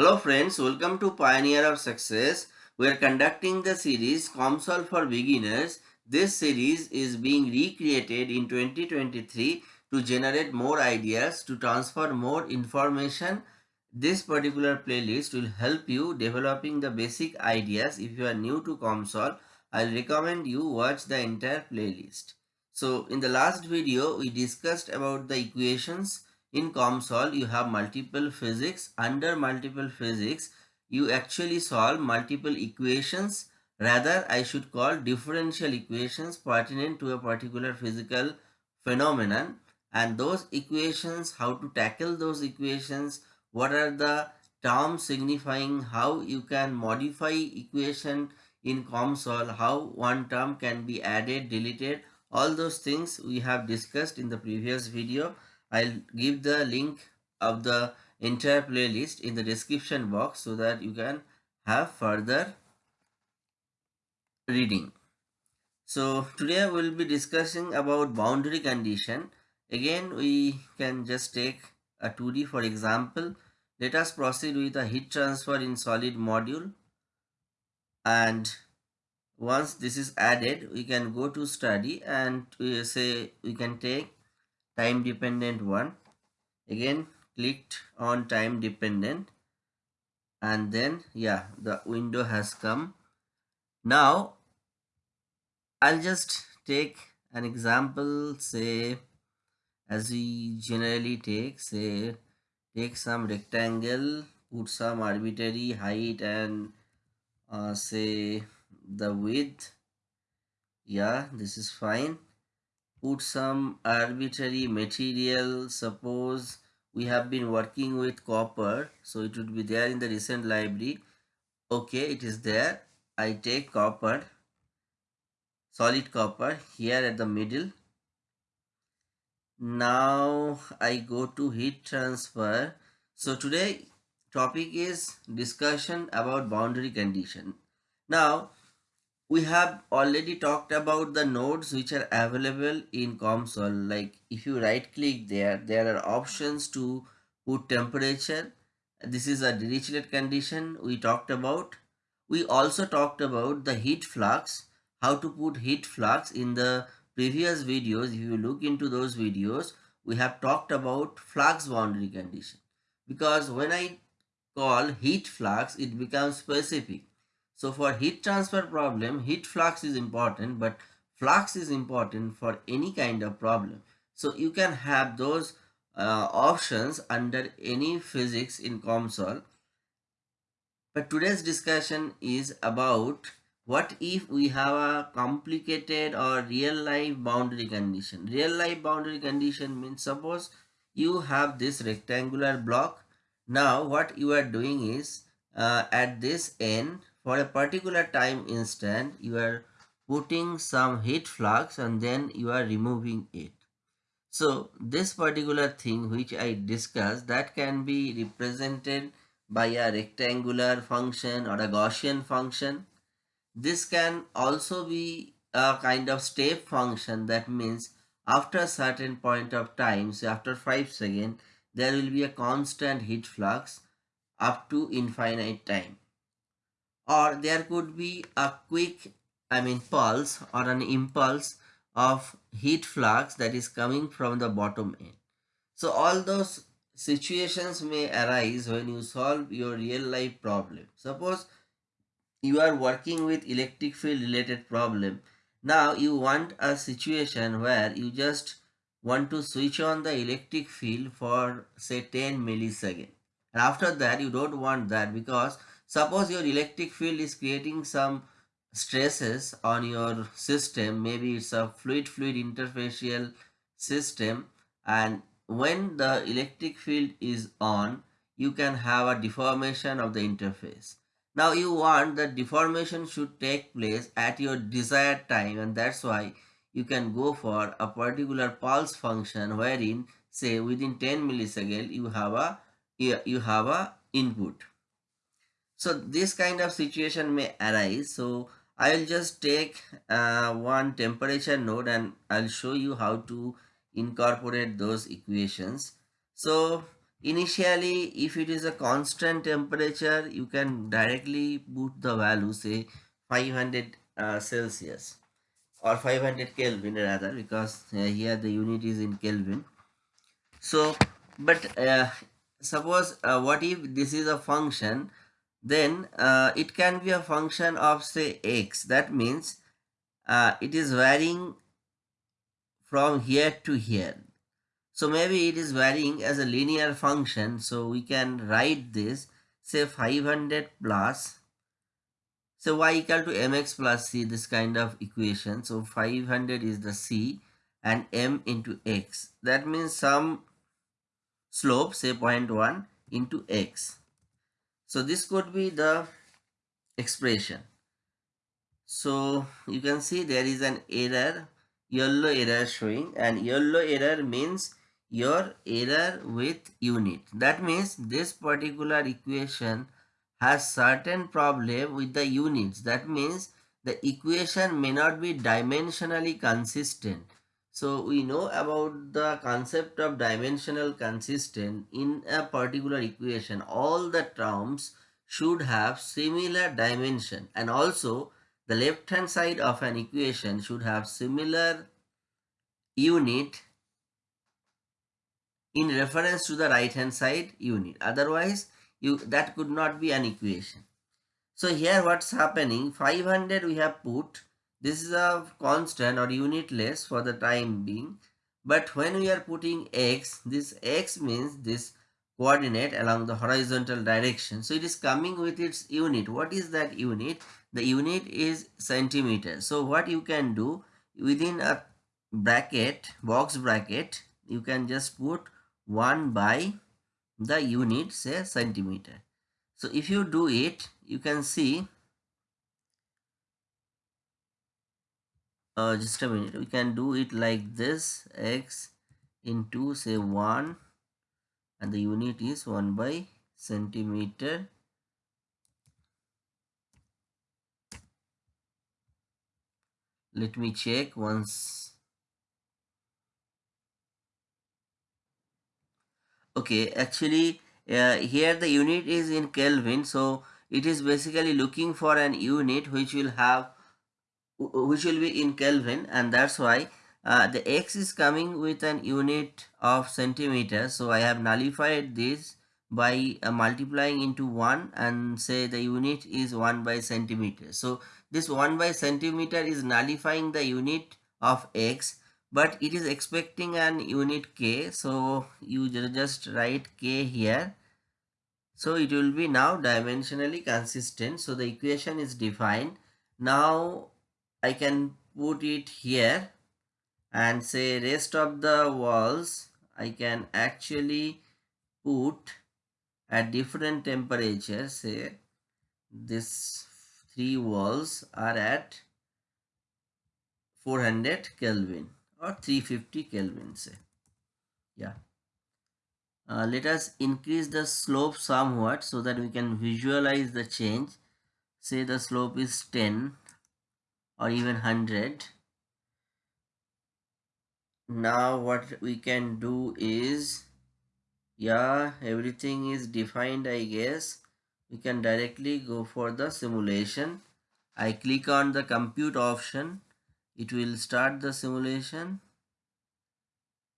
Hello friends, welcome to Pioneer of Success. We are conducting the series COMSOL for Beginners. This series is being recreated in 2023 to generate more ideas, to transfer more information. This particular playlist will help you developing the basic ideas. If you are new to COMSOL, I'll recommend you watch the entire playlist. So in the last video, we discussed about the equations in COMSOL you have multiple physics. Under multiple physics you actually solve multiple equations. Rather I should call differential equations pertinent to a particular physical phenomenon and those equations, how to tackle those equations, what are the terms signifying how you can modify equation in COMSOL, how one term can be added, deleted, all those things we have discussed in the previous video. I'll give the link of the entire playlist in the description box so that you can have further reading. So today we'll be discussing about boundary condition. Again we can just take a 2D for example. Let us proceed with a heat transfer in solid module and once this is added we can go to study and we say we can take time dependent one. Again clicked on time dependent. And then yeah the window has come. Now I'll just take an example say as we generally take say take some rectangle put some arbitrary height and uh, say the width. Yeah this is fine put some arbitrary material. Suppose we have been working with copper so it would be there in the recent library. Okay it is there. I take copper solid copper here at the middle. Now i go to heat transfer. So today topic is discussion about boundary condition. Now we have already talked about the nodes which are available in COMSOL like if you right click there there are options to put temperature. This is a Dirichlet condition we talked about. We also talked about the heat flux how to put heat flux in the previous videos. If you look into those videos we have talked about flux boundary condition. Because when I call heat flux it becomes specific so for heat transfer problem, heat flux is important, but flux is important for any kind of problem. So you can have those uh, options under any physics in COMSOL. But today's discussion is about what if we have a complicated or real life boundary condition. Real life boundary condition means suppose you have this rectangular block. Now what you are doing is uh, at this end for a particular time instant you are putting some heat flux and then you are removing it. So this particular thing which i discussed that can be represented by a rectangular function or a gaussian function. This can also be a kind of step function. That means after a certain point of time so after 5 seconds there will be a constant heat flux up to infinite time or there could be a quick I mean pulse or an impulse of heat flux that is coming from the bottom end. So all those situations may arise when you solve your real life problem. Suppose you are working with electric field related problem. Now you want a situation where you just want to switch on the electric field for say 10 milliseconds. And after that you don't want that because Suppose your electric field is creating some stresses on your system. Maybe it's a fluid-fluid interfacial system and when the electric field is on, you can have a deformation of the interface. Now you want that deformation should take place at your desired time and that's why you can go for a particular pulse function wherein say within 10 milliseconds you have a you have a input so this kind of situation may arise. So i'll just take uh, one temperature node and i'll show you how to incorporate those equations. So initially if it is a constant temperature you can directly put the value say 500 uh, celsius or 500 kelvin rather because uh, here the unit is in kelvin. So but uh, suppose uh, what if this is a function then uh, it can be a function of say x that means uh, it is varying from here to here so maybe it is varying as a linear function. So we can write this say 500 plus so y equal to mx plus c this kind of equation. So 500 is the c and m into x. That means some slope say 0.1 into x. So this could be the expression. So you can see there is an error yellow error showing and yellow error means your error with unit. That means this particular equation has certain problem with the units. That means the equation may not be dimensionally consistent. So we know about the concept of dimensional consistent in a particular equation. All the terms should have similar dimension. And also the left hand side of an equation should have similar unit in reference to the right hand side unit. Otherwise you that could not be an equation. So here what's happening? 500 we have put this is a constant or unitless for the time being but when we are putting x this x means this coordinate along the horizontal direction. So it is coming with its unit. What is that unit? The unit is centimeter. So what you can do within a bracket box bracket you can just put 1 by the unit say centimeter. So if you do it you can see uh, just a minute. We can do it like this. X into say 1 and the unit is 1 by centimeter. Let me check once. Okay actually uh, here the unit is in kelvin. So it is basically looking for an unit which will have which will be in kelvin and that's why uh, the x is coming with an unit of centimeter. So i have nullified this by uh, multiplying into 1 and say the unit is 1 by centimeter. So this 1 by centimeter is nullifying the unit of x but it is expecting an unit k. So you just write k here. So it will be now dimensionally consistent. So the equation is defined. Now i can put it here and say rest of the walls i can actually put at different temperatures say this three walls are at 400 kelvin or 350 Kelvin say. Yeah. Uh, let us increase the slope somewhat so that we can visualize the change. Say the slope is 10 or even 100. Now what we can do is, yeah, everything is defined I guess. We can directly go for the simulation. I click on the compute option it will start the simulation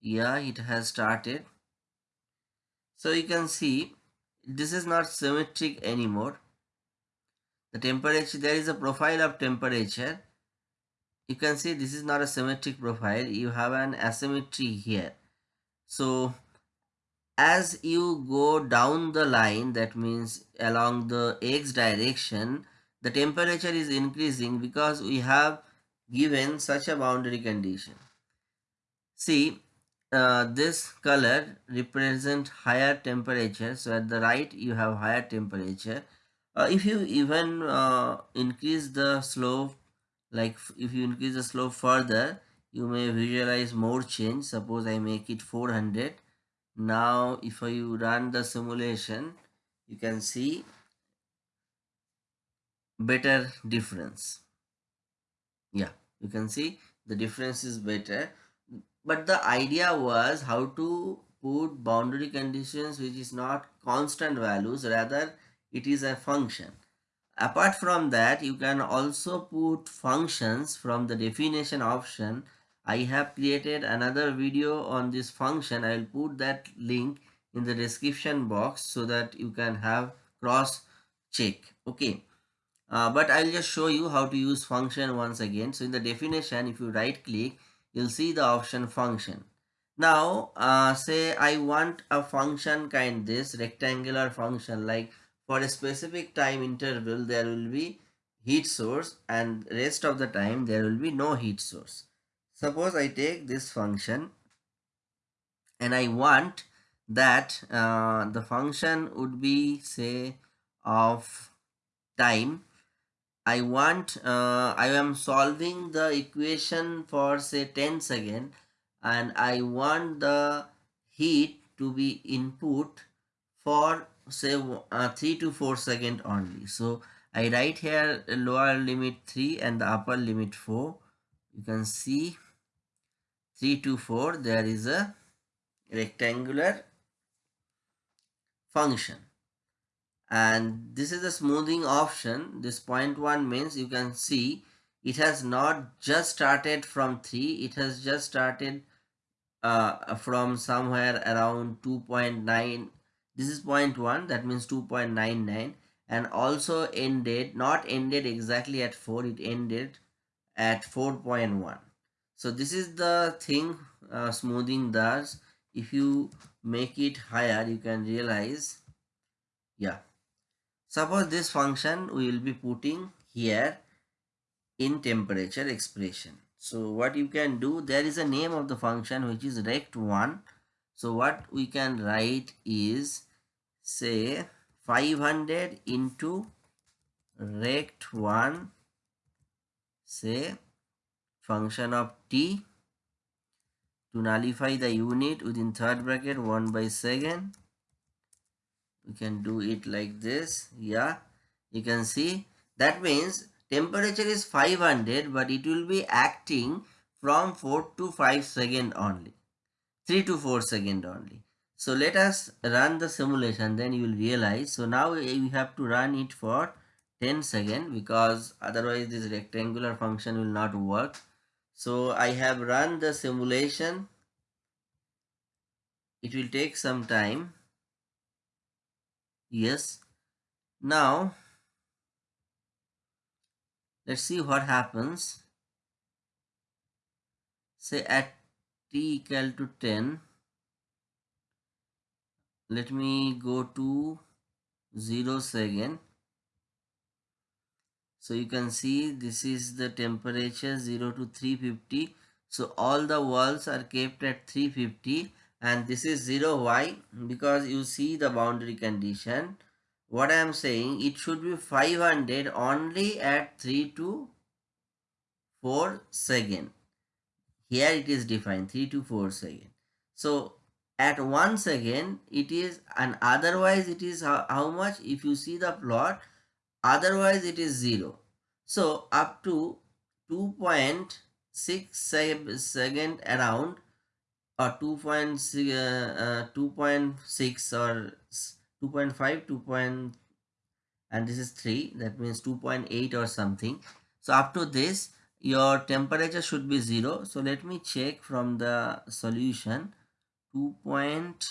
yeah it has started so you can see this is not symmetric anymore the temperature there is a profile of temperature you can see this is not a symmetric profile you have an asymmetry here so as you go down the line that means along the x direction the temperature is increasing because we have given such a boundary condition. See, uh, this color represent higher temperature. So at the right, you have higher temperature. Uh, if you even uh, increase the slope, like if you increase the slope further, you may visualize more change. Suppose I make it 400. Now, if you run the simulation, you can see better difference yeah you can see the difference is better but the idea was how to put boundary conditions which is not constant values rather it is a function. Apart from that you can also put functions from the definition option. I have created another video on this function. I will put that link in the description box so that you can have cross check. Okay. Uh, but I'll just show you how to use function once again. So in the definition, if you right click, you'll see the option function. Now, uh, say I want a function kind this rectangular function like for a specific time interval, there will be heat source and rest of the time there will be no heat source. Suppose I take this function and I want that uh, the function would be say of time I want, uh, I am solving the equation for say 10 second and I want the heat to be input for say uh, 3 to 4 second only. So I write here lower limit 3 and the upper limit 4. You can see 3 to 4 there is a rectangular function and this is the smoothing option this point one means you can see it has not just started from 3 it has just started uh, from somewhere around 2.9 this is point 1 that means 2.99 and also ended not ended exactly at 4 it ended at 4.1 so this is the thing uh, smoothing does if you make it higher you can realize yeah Suppose this function we will be putting here in temperature expression. So what you can do, there is a name of the function which is rect1. So what we can write is say 500 into rect1 say function of t to nullify the unit within third bracket 1 by second. We can do it like this. Yeah you can see that means temperature is 500 but it will be acting from 4 to 5 second only 3 to 4 second only so let us run the simulation then you will realize. So now we have to run it for 10 second because otherwise this rectangular function will not work. So i have run the simulation. It will take some time. Yes. Now let's see what happens. Say at t equal to 10 let me go to 0 second so you can see this is the temperature 0 to 350 so all the walls are kept at 350 and this is 0 why? Because you see the boundary condition. What i am saying it should be 500 only at 3 to 4 second. Here it is defined 3 to 4 second. So at 1 second it is and otherwise it is how, how much? If you see the plot otherwise it is 0 so up to 2.6 second around or 2.6 uh, uh, 2.6 or 2.5 2. Point, and this is 3 that means 2.8 or something. So up to this your temperature should be 0 so let me check from the solution 2 point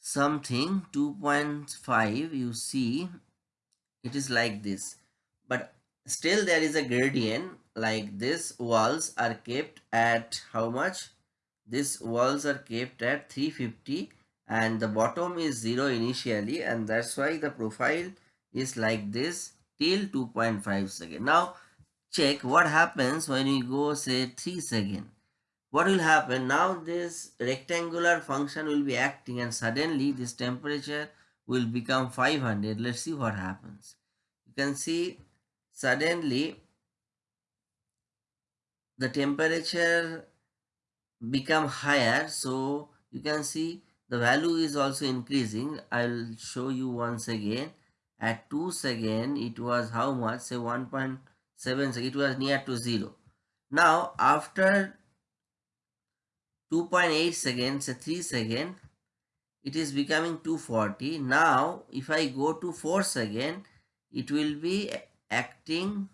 something 2.5 you see it is like this. But still there is a gradient like this walls are kept at how much? These walls are kept at 350 and the bottom is 0 initially and that's why the profile is like this till 2.5 second. Now check what happens when we go say 3 second what will happen? Now this rectangular function will be acting and suddenly this temperature will become 500 let's see what happens. You can see suddenly the temperature become higher. So you can see the value is also increasing. I'll show you once again. At 2 second it was how much? Say 1.7 it was near to 0 now after 2.8 seconds 3 second. It is becoming 240 now if i go to 4 second it will be acting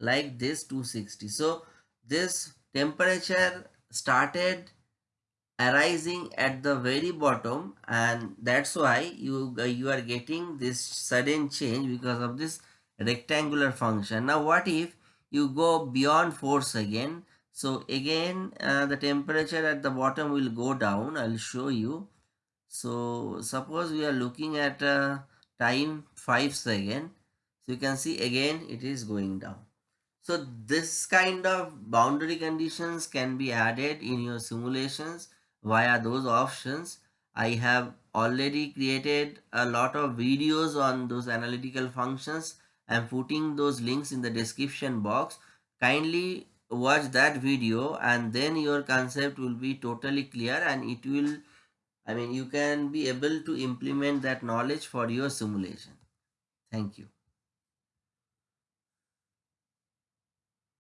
like this 260 so this temperature started arising at the very bottom and that's why you you are getting this sudden change because of this rectangular function. Now what if you go beyond 4 second so again uh, the temperature at the bottom will go down i'll show you so suppose we are looking at a time 5 second. So you can see again it is going down. So this kind of boundary conditions can be added in your simulations via those options. I have already created a lot of videos on those analytical functions. I'm putting those links in the description box. Kindly watch that video and then your concept will be totally clear and it will I mean, you can be able to implement that knowledge for your simulation. Thank you.